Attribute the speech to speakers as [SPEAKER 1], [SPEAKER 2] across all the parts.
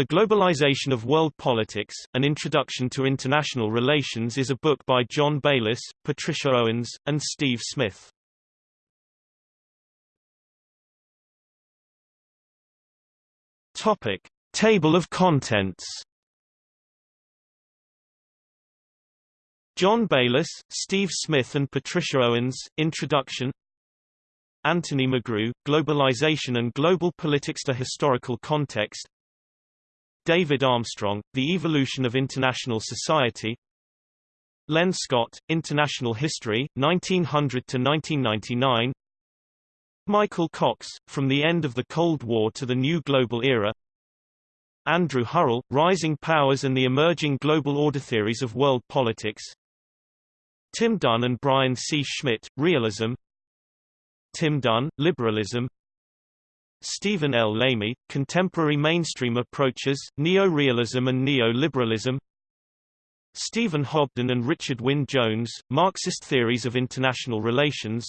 [SPEAKER 1] The Globalization of World Politics, An Introduction to International Relations is a book by John Baylis, Patricia Owens, and Steve Smith. Topic. Table of contents John Baylis, Steve Smith and Patricia Owens, Introduction Anthony McGrew, Globalization and Global Politics to Historical Context David Armstrong, The Evolution of International Society. Len Scott, International History, 1900 to 1999 Michael Cox, From the End of the Cold War to the New Global Era. Andrew Hurrell, Rising Powers and the Emerging Global Order Theories of World Politics. Tim Dunne and Brian C. Schmidt, Realism. Tim Dunne, Liberalism Stephen L. Lamy, Contemporary Mainstream Approaches, Neo-Realism and Neo-Liberalism. Stephen Hobden and Richard Wyn Jones, Marxist Theories of International Relations.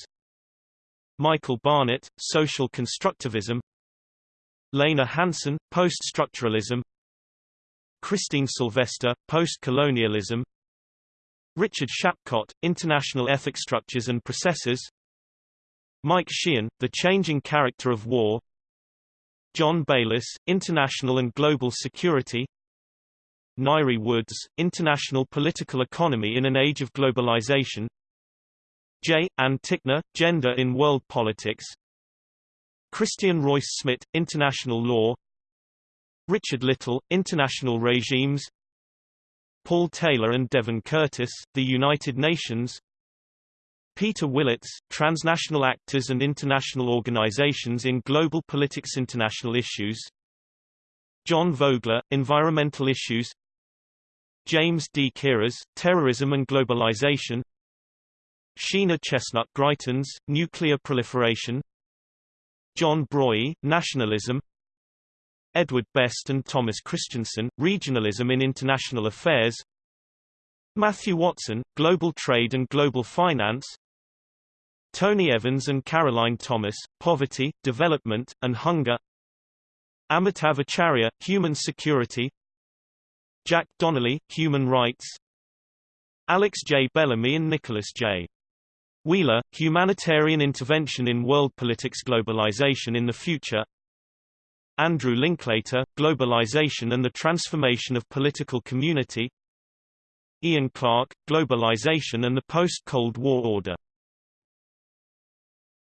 [SPEAKER 1] Michael Barnett, Social Constructivism. Lene Hansen, Post-Structuralism. Christine Sylvester, Post-Colonialism. Richard Shapcott, International Ethic Structures and Processes. Mike Sheehan, The Changing Character of War John Baylis, International and Global Security Ngaire Woods, International Political Economy in an Age of Globalization J. Ann Tickner, Gender in World Politics Christian Reus-Smit, International Law Richard Little, International Regimes Paul Taylor and Devon Curtis, The United Nations Peter Willetts, Transnational Actors and International Organizations in Global Politics International Issues. John Vogler, Environmental Issues. James D. Kiras, Terrorism and Globalization. Sheena Chestnut Greitens, Nuclear Proliferation. John Broy, Nationalism. Edward Best and Thomas Christiansen, Regionalism in International Affairs. Matthew Watson, Global Trade and Global Finance Tony Evans and Caroline Thomas, Poverty, Development, and Hunger. Amitav Acharya, Human Security. Jack Donnelly, Human Rights. Alex J. Bellamy and Nicholas J. Wheeler, Humanitarian Intervention in World Politics Globalization in the Future. Andrew Linklater, Globalization and the Transformation of Political Community. Ian Clark, Globalization and the Post-Cold War Order